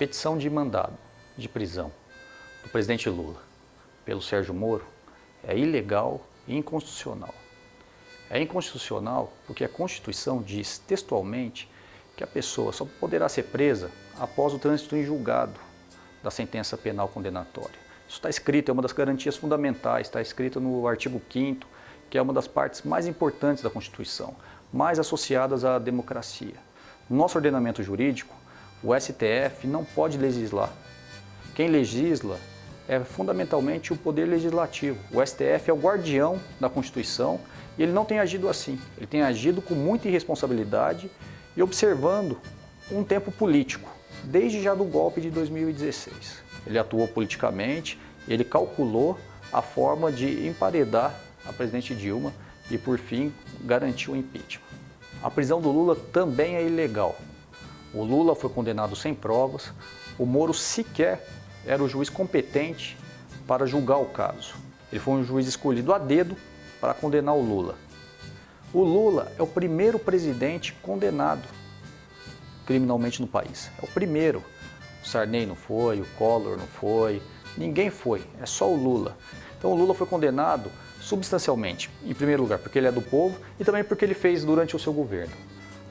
petição de mandado de prisão do presidente Lula pelo Sérgio Moro é ilegal e inconstitucional. É inconstitucional porque a Constituição diz textualmente que a pessoa só poderá ser presa após o trânsito em julgado da sentença penal condenatória. Isso está escrito, é uma das garantias fundamentais, está escrito no artigo 5 que é uma das partes mais importantes da Constituição, mais associadas à democracia. No nosso ordenamento jurídico, o STF não pode legislar. Quem legisla é fundamentalmente o Poder Legislativo. O STF é o guardião da Constituição e ele não tem agido assim. Ele tem agido com muita irresponsabilidade e observando um tempo político, desde já do golpe de 2016. Ele atuou politicamente, ele calculou a forma de emparedar a presidente Dilma e, por fim, garantiu o impeachment. A prisão do Lula também é ilegal. O Lula foi condenado sem provas, o Moro sequer era o juiz competente para julgar o caso. Ele foi um juiz escolhido a dedo para condenar o Lula. O Lula é o primeiro presidente condenado criminalmente no país. É o primeiro. O Sarney não foi, o Collor não foi, ninguém foi, é só o Lula. Então o Lula foi condenado substancialmente, em primeiro lugar, porque ele é do povo e também porque ele fez durante o seu governo.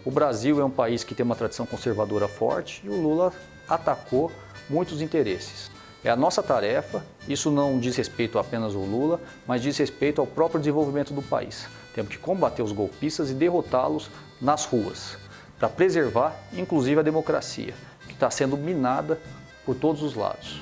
O Brasil é um país que tem uma tradição conservadora forte e o Lula atacou muitos interesses. É a nossa tarefa, isso não diz respeito apenas ao Lula, mas diz respeito ao próprio desenvolvimento do país. Temos que combater os golpistas e derrotá-los nas ruas, para preservar, inclusive, a democracia, que está sendo minada por todos os lados.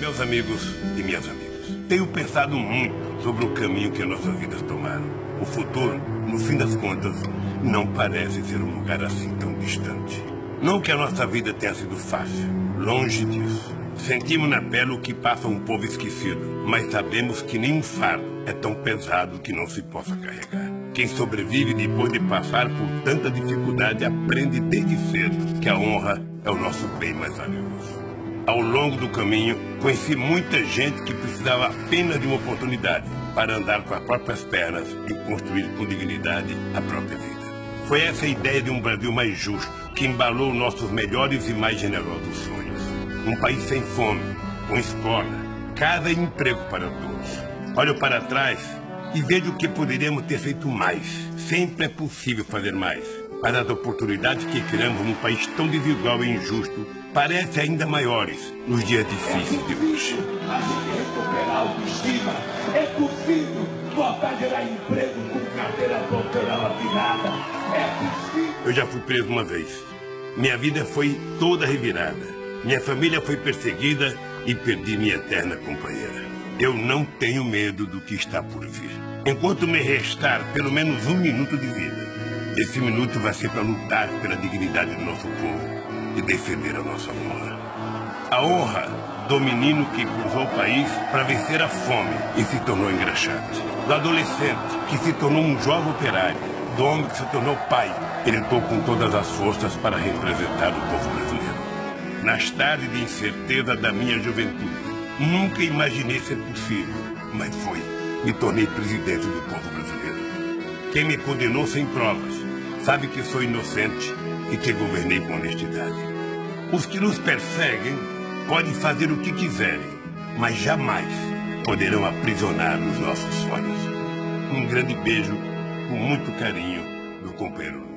Meus amigos e minhas amigas, tenho pensado muito sobre o caminho que nossas vidas tomaram. O futuro, no fim das contas, não parece ser um lugar assim tão distante. Não que a nossa vida tenha sido fácil, longe disso. Sentimos na pele o que passa um povo esquecido, mas sabemos que nenhum fardo é tão pesado que não se possa carregar. Quem sobrevive depois de passar por tanta dificuldade aprende desde cedo que a honra é o nosso bem mais valioso. Ao longo do caminho, conheci muita gente que precisava apenas de uma oportunidade para andar com as próprias pernas e construir com dignidade a própria vida. Foi essa ideia de um Brasil mais justo que embalou nossos melhores e mais generosos sonhos. Um país sem fome, com escola, casa e emprego para todos. Olho para trás e vejo que poderíamos ter feito mais. Sempre é possível fazer mais. Mas as oportunidades que criamos num país tão desigual e injusto parecem ainda maiores nos dias difíceis de hoje. Recuperar autoestima. É possível emprego com carteira. É possível. Eu já fui preso uma vez. Minha vida foi toda revirada. Minha família foi perseguida e perdi minha eterna companheira. Eu não tenho medo do que está por vir. Enquanto me restar pelo menos um minuto de vida, esse minuto vai ser para lutar pela dignidade do nosso povo e defender a nossa honra. A honra do menino que cruzou o país para vencer a fome e se tornou engraxate. Do adolescente que se tornou um jovem operário. Do homem que se tornou pai. Ele lutou com todas as forças para representar o povo brasileiro. Nas tardes de incerteza da minha juventude, nunca imaginei ser possível, mas foi. Me tornei presidente do povo brasileiro. Quem me condenou sem provas sabe que sou inocente e que governei com honestidade. Os que nos perseguem podem fazer o que quiserem, mas jamais poderão aprisionar os nossos sonhos. Um grande beijo, com muito carinho, do companheiro